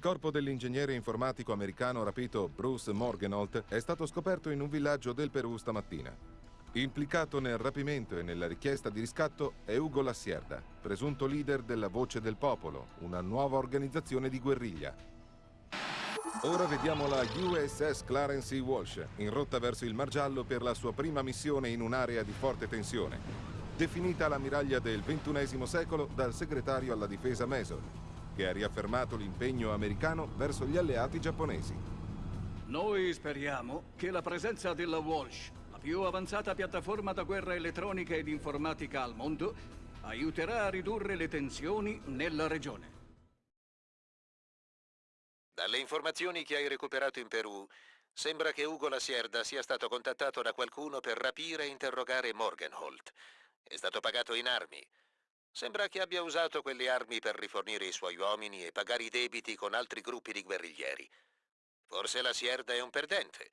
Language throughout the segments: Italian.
Il corpo dell'ingegnere informatico americano rapito Bruce Morgenholt è stato scoperto in un villaggio del Perù stamattina. Implicato nel rapimento e nella richiesta di riscatto è Ugo Lassierda, presunto leader della Voce del Popolo, una nuova organizzazione di guerriglia. Ora vediamo la USS Clarence E. Walsh, in rotta verso il Mar Giallo per la sua prima missione in un'area di forte tensione. Definita l'ammiraglia del XXI secolo dal segretario alla difesa Mason, che ha riaffermato l'impegno americano verso gli alleati giapponesi. Noi speriamo che la presenza della Walsh più avanzata piattaforma da guerra elettronica ed informatica al mondo, aiuterà a ridurre le tensioni nella regione. Dalle informazioni che hai recuperato in Perù, sembra che Ugo Lasierda sia stato contattato da qualcuno per rapire e interrogare Morgenholt. È stato pagato in armi. Sembra che abbia usato quelle armi per rifornire i suoi uomini e pagare i debiti con altri gruppi di guerriglieri. Forse la Sierda è un perdente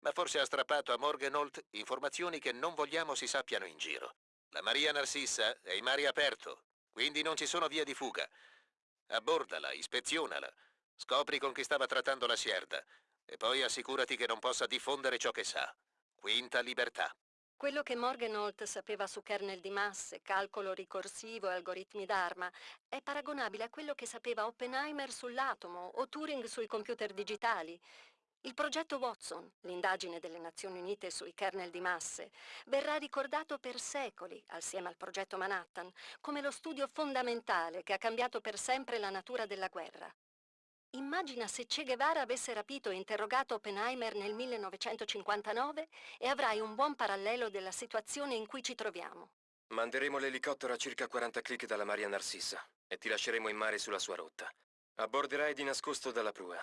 ma forse ha strappato a Morgenholt informazioni che non vogliamo si sappiano in giro. La Maria Narcissa è in mare aperto, quindi non ci sono vie di fuga. Abbordala, ispezionala, scopri con chi stava trattando la Sierda e poi assicurati che non possa diffondere ciò che sa. Quinta libertà. Quello che Morgenholt sapeva su kernel di masse, calcolo ricorsivo e algoritmi d'arma è paragonabile a quello che sapeva Oppenheimer sull'atomo o Turing sui computer digitali. Il progetto Watson, l'indagine delle Nazioni Unite sui kernel di masse, verrà ricordato per secoli, assieme al progetto Manhattan, come lo studio fondamentale che ha cambiato per sempre la natura della guerra. Immagina se Che Guevara avesse rapito e interrogato Oppenheimer nel 1959 e avrai un buon parallelo della situazione in cui ci troviamo. Manderemo l'elicottero a circa 40 clic dalla Maria Narcissa e ti lasceremo in mare sulla sua rotta. Abborderai di nascosto dalla prua.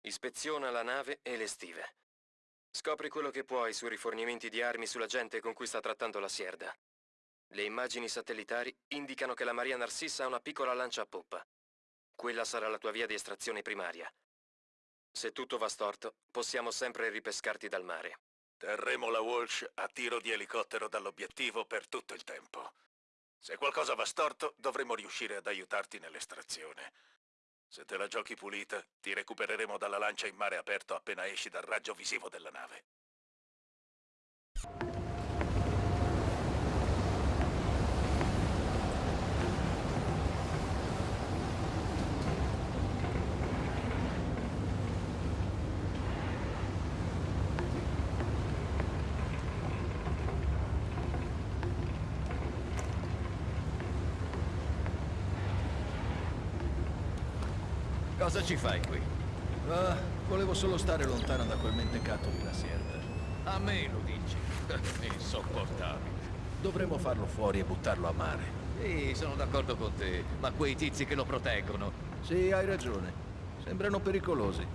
Ispeziona la nave e le stive. Scopri quello che puoi sui rifornimenti di armi sulla gente con cui sta trattando la Sierda. Le immagini satellitari indicano che la Maria Narcissa ha una piccola lancia a poppa. Quella sarà la tua via di estrazione primaria. Se tutto va storto, possiamo sempre ripescarti dal mare. Terremo la Walsh a tiro di elicottero dall'obiettivo per tutto il tempo. Se qualcosa va storto, dovremo riuscire ad aiutarti nell'estrazione. Se te la giochi pulita, ti recupereremo dalla lancia in mare aperto appena esci dal raggio visivo della nave. Cosa ci fai qui? Ah, volevo solo stare lontano da quel mentecato di la Sierra. A me lo dici? Insopportabile. Dovremmo farlo fuori e buttarlo a mare. Sì, sono d'accordo con te, ma quei tizi che lo proteggono... Sì, hai ragione. Sembrano pericolosi.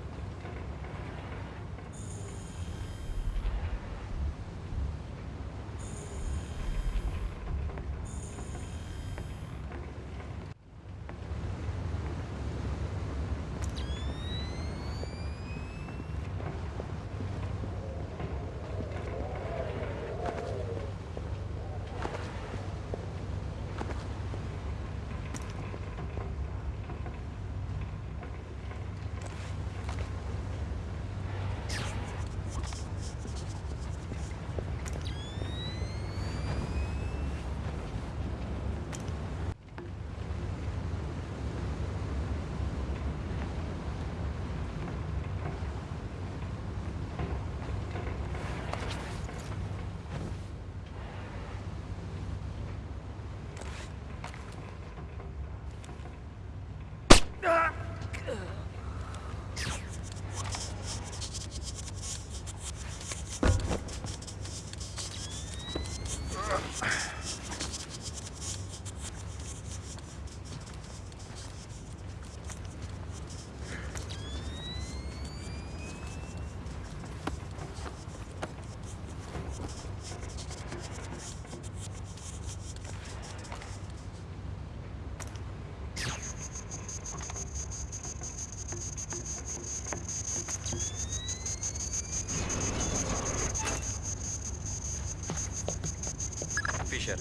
Fisher,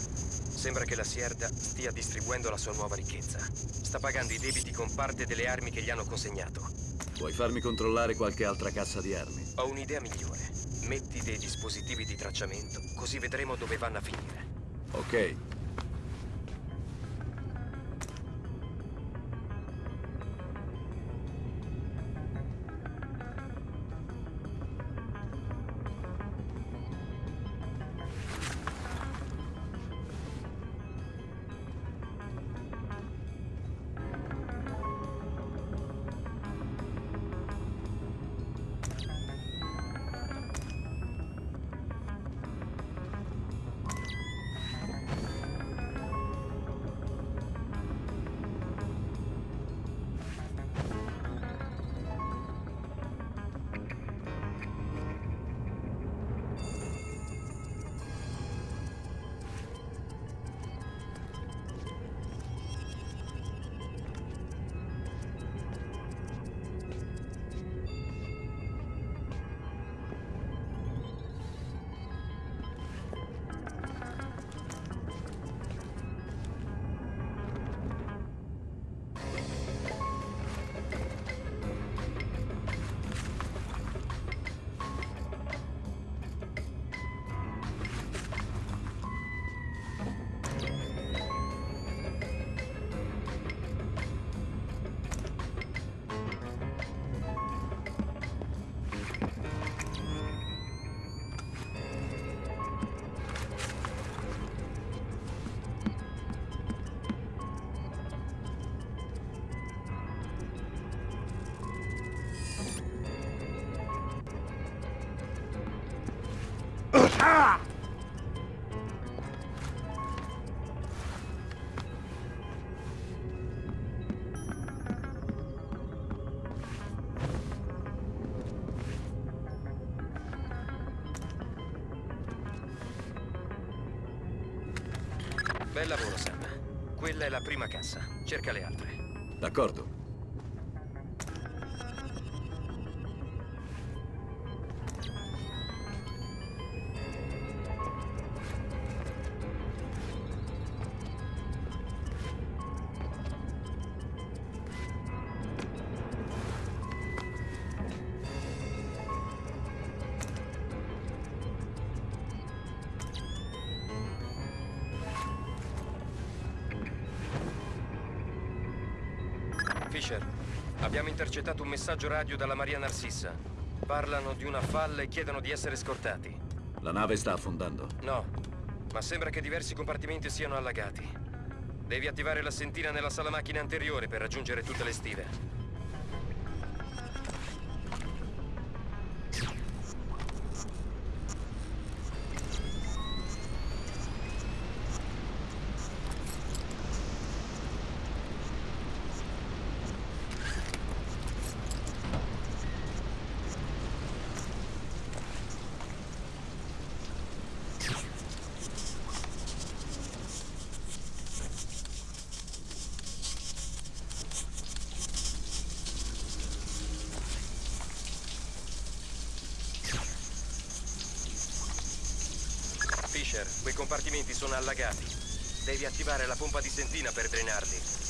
sembra che la Sierda stia distribuendo la sua nuova ricchezza. sta pagando i debiti con parte delle armi che gli hanno consegnato. Puoi farmi controllare qualche altra cassa di armi? Ho un'idea migliore. Metti dei dispositivi di tracciamento, così vedremo dove vanno a finire. Ok. Cerca le altre. D'accordo. Abbiamo intercettato un messaggio radio dalla Maria Narcissa. Parlano di una falla e chiedono di essere scortati. La nave sta affondando. No, ma sembra che diversi compartimenti siano allagati. Devi attivare la sentina nella sala macchine anteriore per raggiungere tutte le stive. Sono allagati. Devi attivare la pompa di sentina per drenarli.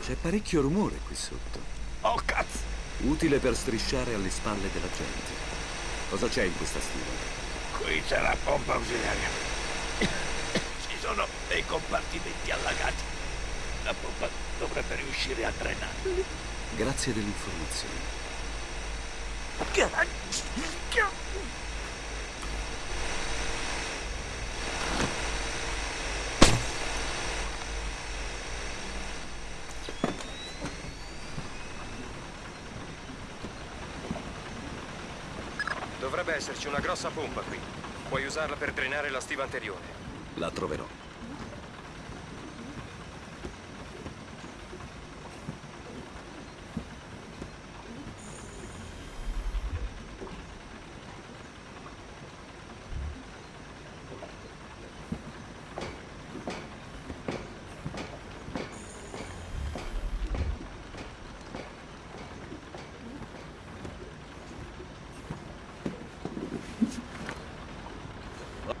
C'è parecchio rumore qui sotto. Utile per strisciare alle spalle della gente. Cosa c'è in questa stiva? Qui c'è la pompa ausiliaria. Ci sono dei compartimenti allagati. La pompa dovrebbe riuscire a drenarli. Grazie dell'informazione. Esserci una grossa pompa qui. Puoi usarla per drenare la stiva anteriore. La troverò.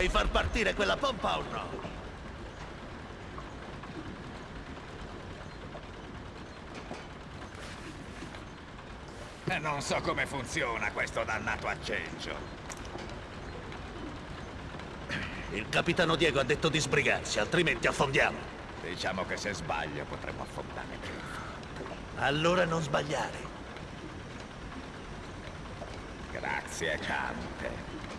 Vuoi far partire quella pompa o no? E non so come funziona questo dannato acceggio. Il capitano Diego ha detto di sbrigarsi, altrimenti affondiamo. Diciamo che se sbaglio potremmo affondare più. Allora non sbagliare. Grazie, Cante.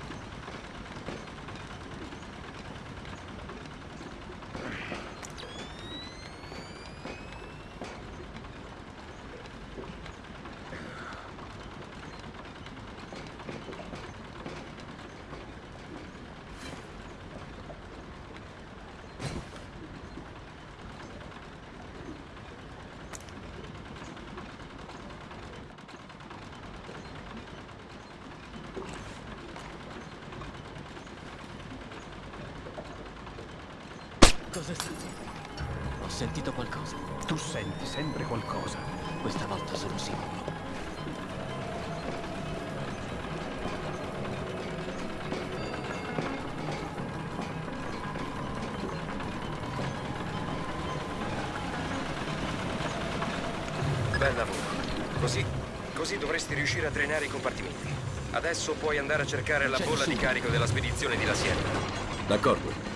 Bel lavoro. Così, così dovresti riuscire a drenare i compartimenti. Adesso puoi andare a cercare la bolla di carico della spedizione di La Sierra. D'accordo.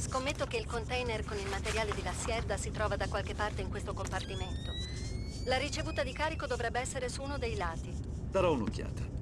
Scommetto che il container con il materiale di La si trova da qualche parte in questo compartimento. La ricevuta di carico dovrebbe essere su uno dei lati. Darò un'occhiata.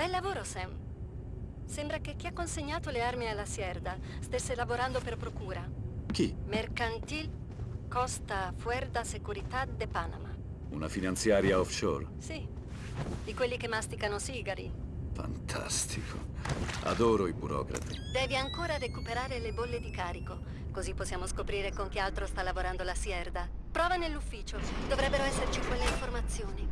Bel lavoro, Sam. Sembra che chi ha consegnato le armi alla Sierda stesse lavorando per procura. Chi? Mercantil Costa Fuerda Seguridad de Panama. Una finanziaria offshore? Sì, di quelli che masticano sigari. Fantastico. Adoro i burocrati. Devi ancora recuperare le bolle di carico, così possiamo scoprire con chi altro sta lavorando la Sierda. Prova nell'ufficio, dovrebbero esserci quelle informazioni.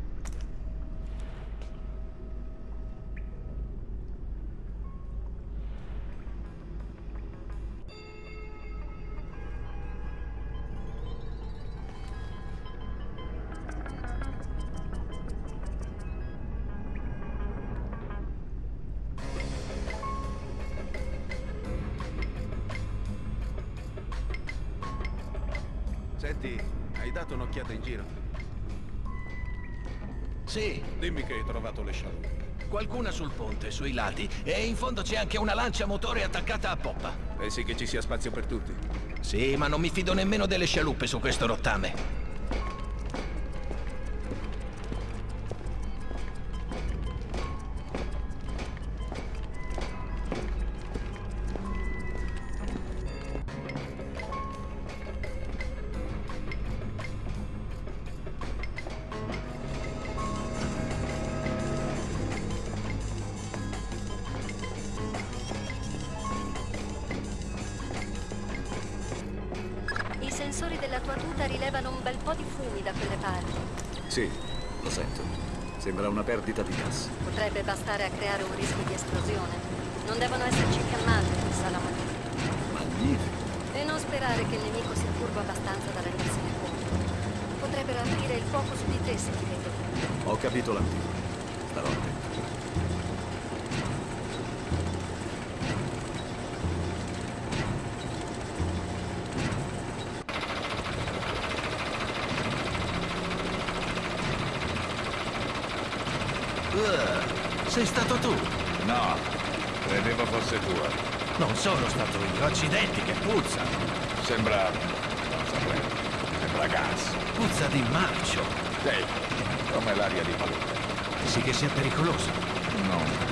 Ponte, sui lati, e in fondo c'è anche una lancia motore attaccata a poppa. Pensi che ci sia spazio per tutti? Sì, ma non mi fido nemmeno delle scialuppe su questo rottame. Sì, lo sento. Sembra una perdita di gas. Potrebbe bastare a creare un rischio di esplosione. Non devono esserci fiammate in sala maggiore. Magnifico. E non sperare che il nemico sia furbo abbastanza da rendersene conto. Potrebbero aprire il fuoco su di te se ti vedono. Ho capito l'anticipo. Starò attento. Uh, sei stato tu? No, credevo fosse tua. Non sono stato io, accidenti che puzza. Sembra... non saprei. Sembra gas. Puzza di marcio. Sì, come l'aria di palude. Sì che sia pericoloso. Non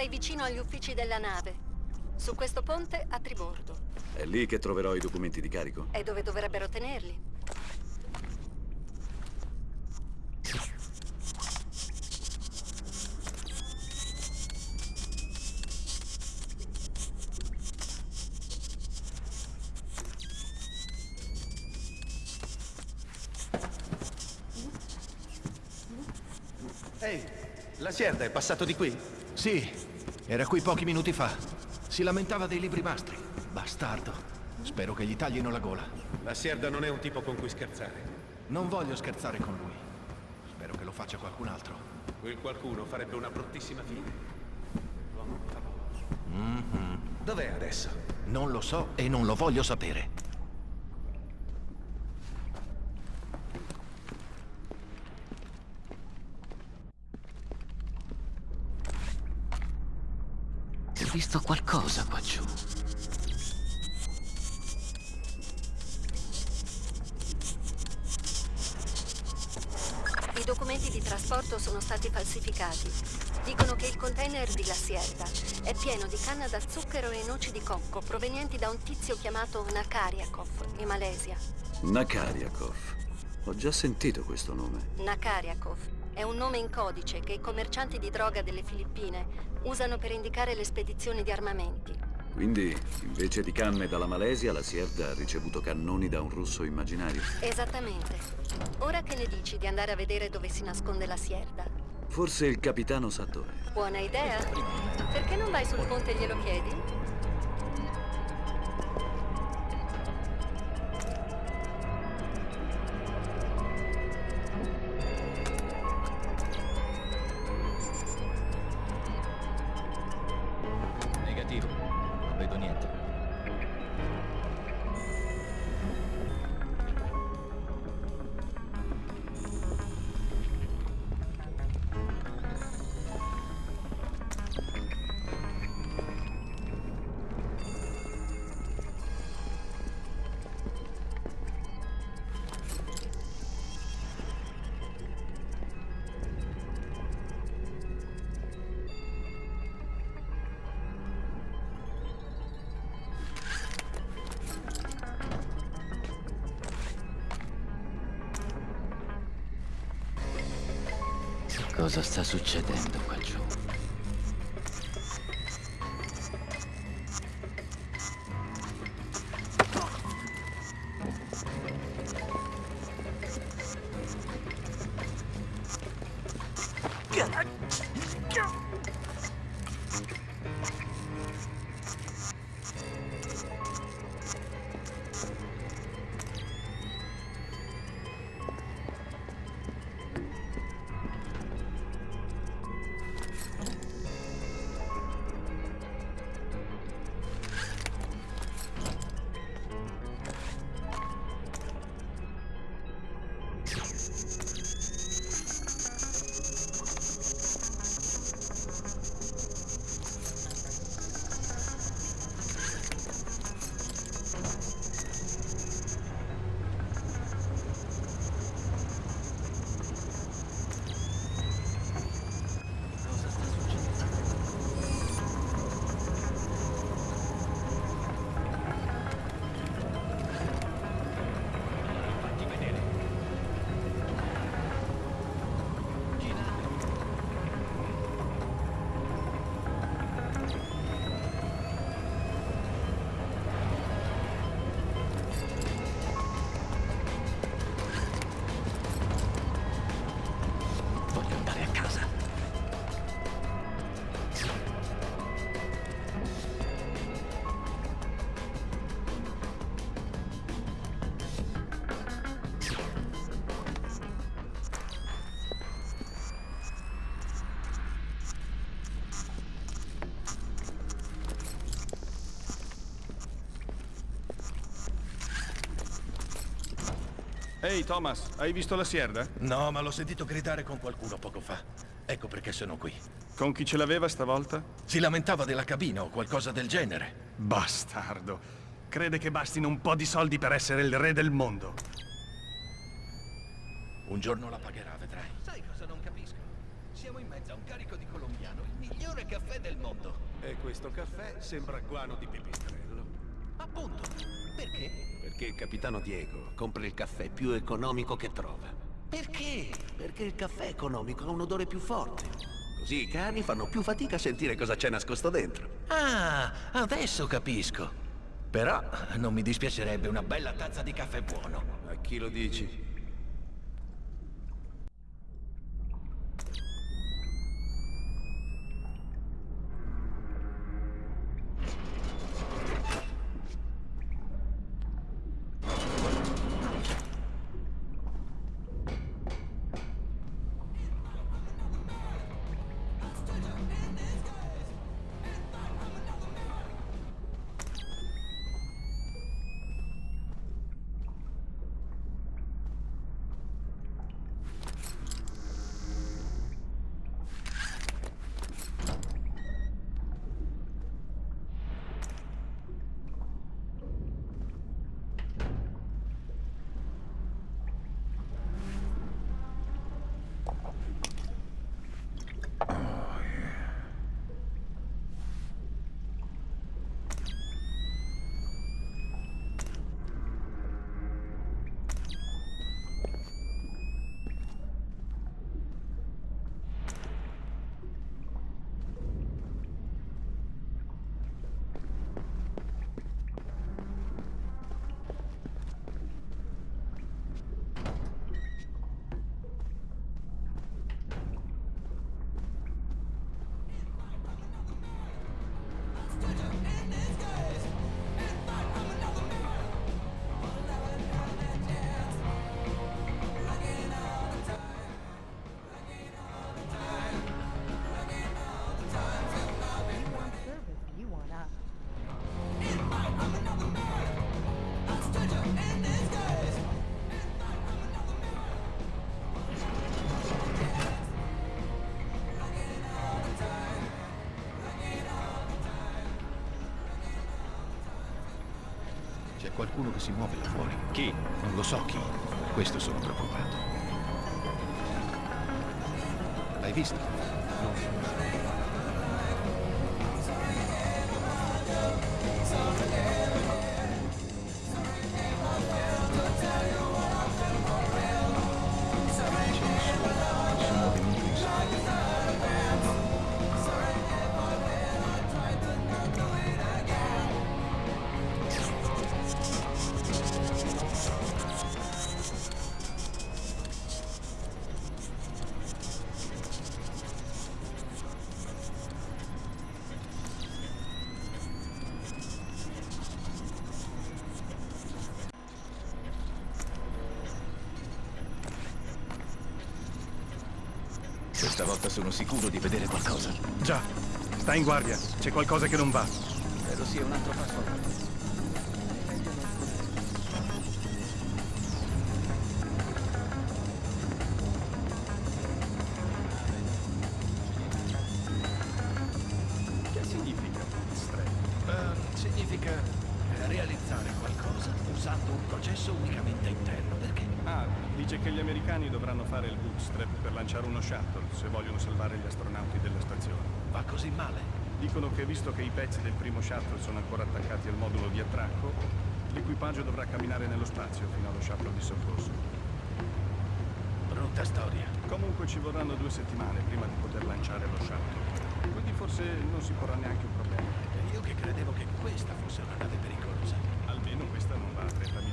sei vicino agli uffici della nave. Su questo ponte a tribordo. È lì che troverò i documenti di carico? È dove dovrebbero tenerli. Ehi, la Sierda è passato di qui? Sì, era qui pochi minuti fa. Si lamentava dei libri mastri. Bastardo. Spero che gli taglino la gola. La Sierda non è un tipo con cui scherzare. Non voglio scherzare con lui. Spero che lo faccia qualcun altro. Quel qualcuno farebbe una bruttissima fine. Mm-hmm. Dov'è adesso? Non lo so e non lo voglio sapere. Visto qualcosa qua giù. I documenti di trasporto sono stati falsificati. Dicono che il container di La Sierra è pieno di canna da zucchero e noci di cocco provenienti da un tizio chiamato Nakariakov, in Malesia. Nakariakov. Ho già sentito questo nome. Nakariakov è un nome in codice che i commercianti di droga delle Filippine usano per indicare le spedizioni di armamenti. Quindi, invece di canne dalla Malesia, la Sierda ha ricevuto cannoni da un russo immaginario. Esattamente. Ora che ne dici di andare a vedere dove si nasconde la Sierda? Forse il capitano sa dove. Buona idea. Perché non vai sul ponte e glielo chiedi? Cosa sta succedendo Ehi, Thomas, hai visto la Sierda? No, ma l'ho sentito gridare con qualcuno poco fa. Ecco perché sono qui. Con chi ce l'aveva stavolta? Si lamentava della cabina o qualcosa del genere. Bastardo. Crede che bastino un po' di soldi per essere il re del mondo. Un giorno la pagherà, vedrai. Sai cosa non capisco? Siamo in mezzo a un carico di colombiano, il migliore caffè del mondo. E questo caffè sembra guano di pipistrello. Appunto. Perché? Perché il capitano Diego compra il caffè più economico che trova. Perché? Perché il caffè economico ha un odore più forte. Così i cani fanno più fatica a sentire cosa c'è nascosto dentro. Ah, adesso capisco. Però non mi dispiacerebbe una bella tazza di caffè buono. A chi lo dici? C'è qualcuno che si muove là fuori. Chi? Non lo so chi. Per questo sono preoccupato. L'hai visto? Volta sono sicuro di vedere qualcosa. Già, sta in guardia. C'è qualcosa che non va. Credo sia un altro passo così male? Dicono che visto che i pezzi del primo shuttle sono ancora attaccati al modulo di attracco, l'equipaggio dovrà camminare nello spazio fino allo shuttle di soccorso. Brutta storia. Comunque ci vorranno due settimane prima di poter lanciare lo shuttle. Quindi forse non si porrà neanche un problema. E io che credevo che questa fosse una nave pericolosa. Almeno questa non va a 30.000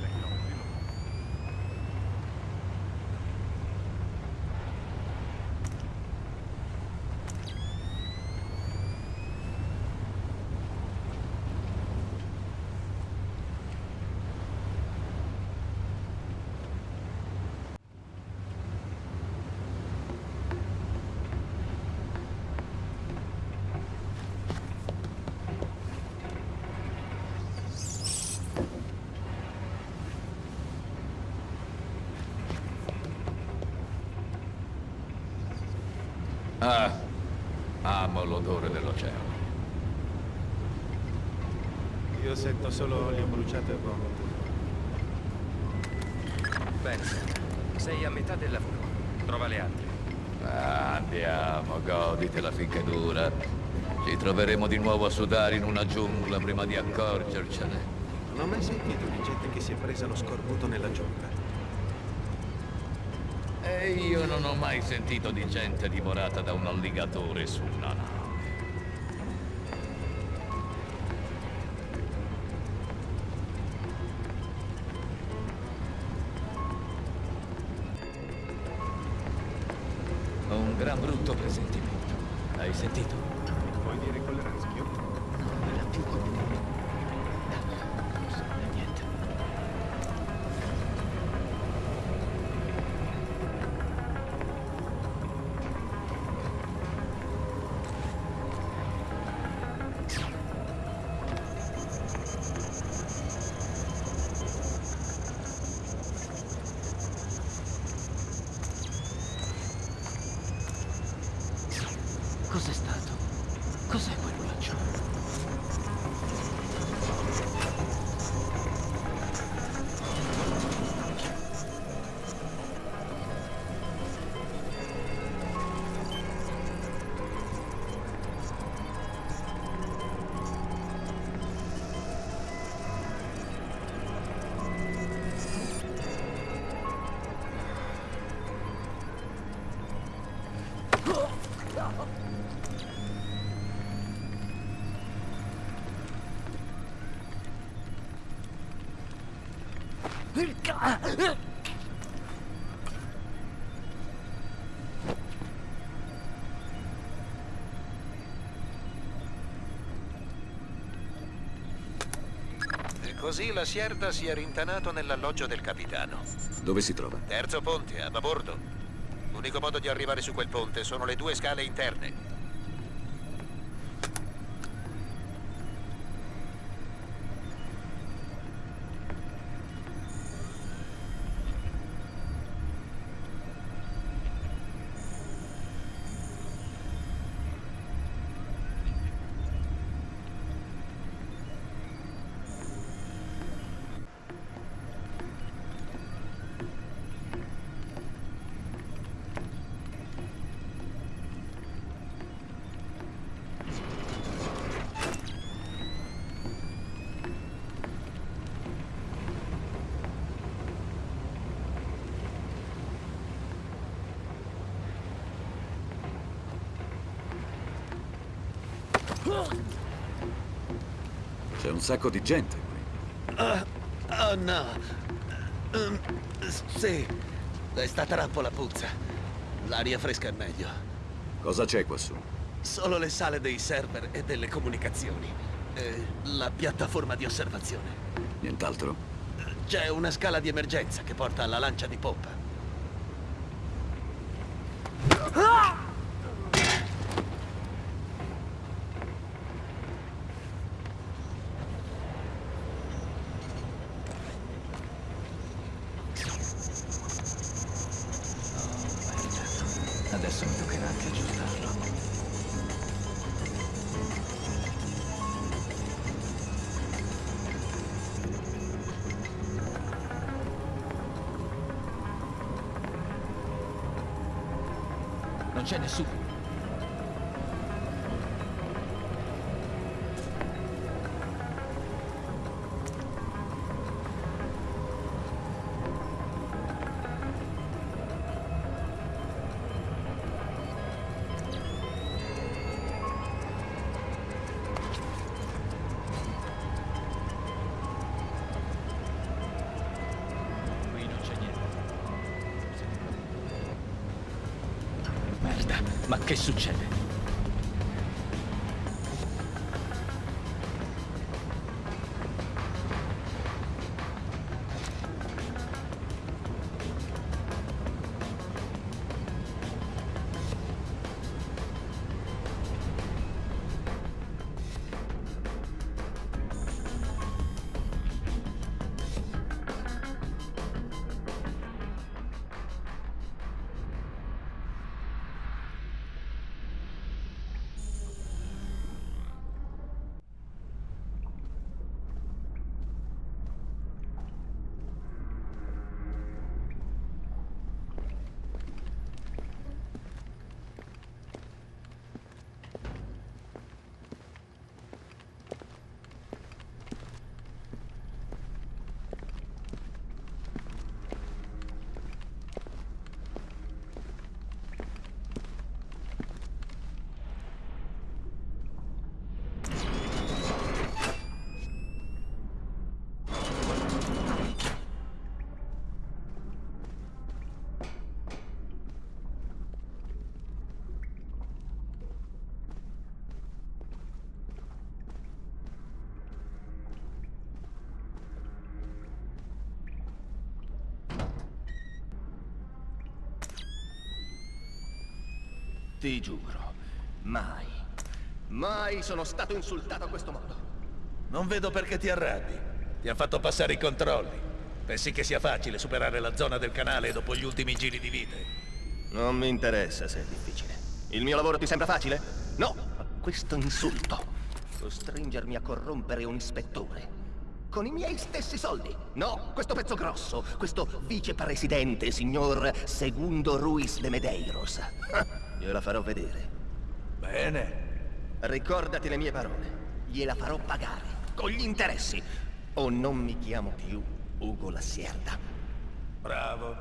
Sento solo olio bruciato e vomito. Bene, sei a metà del lavoro. Trova le altre. Ah, andiamo, goditela finché dura. Ci troveremo di nuovo a sudare in una giungla prima di accorgercene. Non ho mai sentito di gente che si è presa lo scorbuto nella giungla. E io non ho mai sentito di gente divorata da un alligatore su una nave. Così la Sierda si è rintanato nell'alloggio del capitano. Dove si trova? Terzo ponte, a babordo. L'unico modo di arrivare su quel ponte sono le due scale interne. C'è un sacco di gente qui. Ah, oh no. Um, sì, è sta trappola puzza. L'aria fresca è meglio. Cosa c'è quassù? Solo le sale dei server e delle comunicazioni. E la piattaforma di osservazione. Nient'altro? C'è una scala di emergenza che porta alla lancia di poppa. Non Merda, ma che succede? Ti giuro, mai, mai sono stato insultato a questo modo. Non vedo perché ti arrabbi. Ti ha fatto passare i controlli. Pensi che sia facile superare la zona del canale dopo gli ultimi giri di vite? Non mi interessa se è difficile. Il mio lavoro ti sembra facile? No, ma questo insulto. Costringermi a corrompere un ispettore. Con i miei stessi soldi. No, questo pezzo grosso, questo vicepresidente, signor Segundo Ruiz de Medeiros. Gliela farò vedere. Bene. Ricordati le mie parole. Gliela farò pagare. Con gli interessi. O non mi chiamo più Ugo Lassierda. Bravo.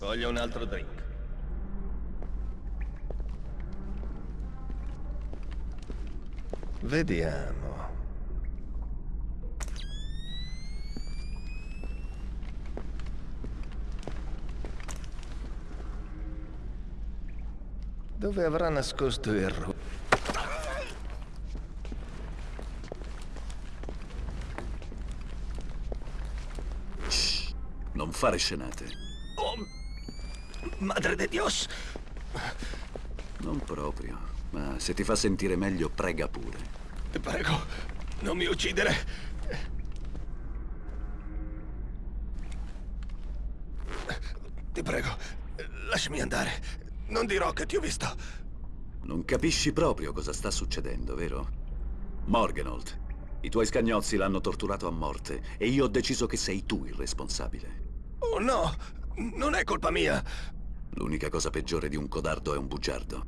Voglio un altro drink. Vediamo. Dove avrà nascosto il ru... Non fare scenate. Oh, madre de Dios! Non proprio, ma se ti fa sentire meglio, prega pure. Ti prego, non mi uccidere. Ti prego, lasciami andare. Non dirò che ti ho visto. Non capisci proprio cosa sta succedendo, vero? Morgenhold, i tuoi scagnozzi l'hanno torturato a morte e io ho deciso che sei tu il responsabile. Oh no, non è colpa mia. L'unica cosa peggiore di un codardo è un bugiardo.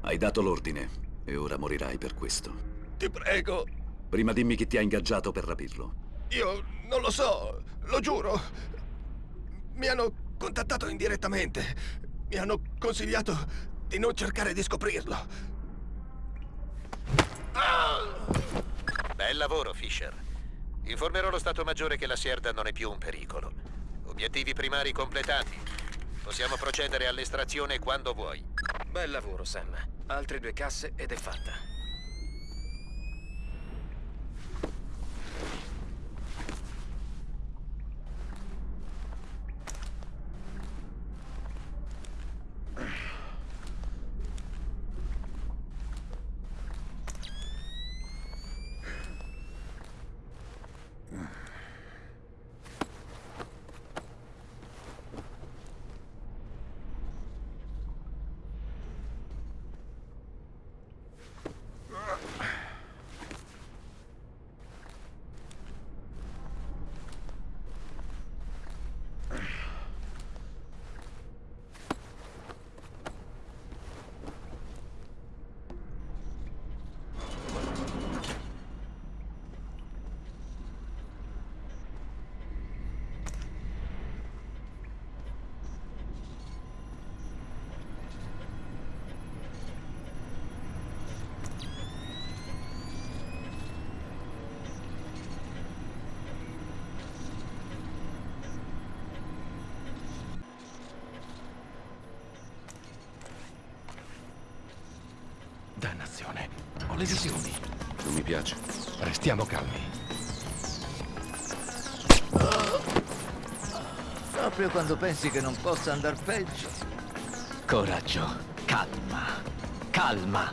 Hai dato l'ordine e ora morirai per questo. Ti prego. Prima dimmi chi ti ha ingaggiato per rapirlo. Io non lo so, lo giuro. Mi hanno contattato indirettamente. Mi hanno consigliato di non cercare di scoprirlo. Bel lavoro, Fisher. Informerò lo Stato Maggiore che la Sierda non è più un pericolo. Obiettivi primari completati. Possiamo procedere all'estrazione quando vuoi. Bel lavoro, Sam. Altre due casse ed è fatta. Dannazione. Ho le visioni. Non mi piace. Restiamo calmi. Proprio quando pensi che non possa andar peggio. Coraggio. Calma. Calma.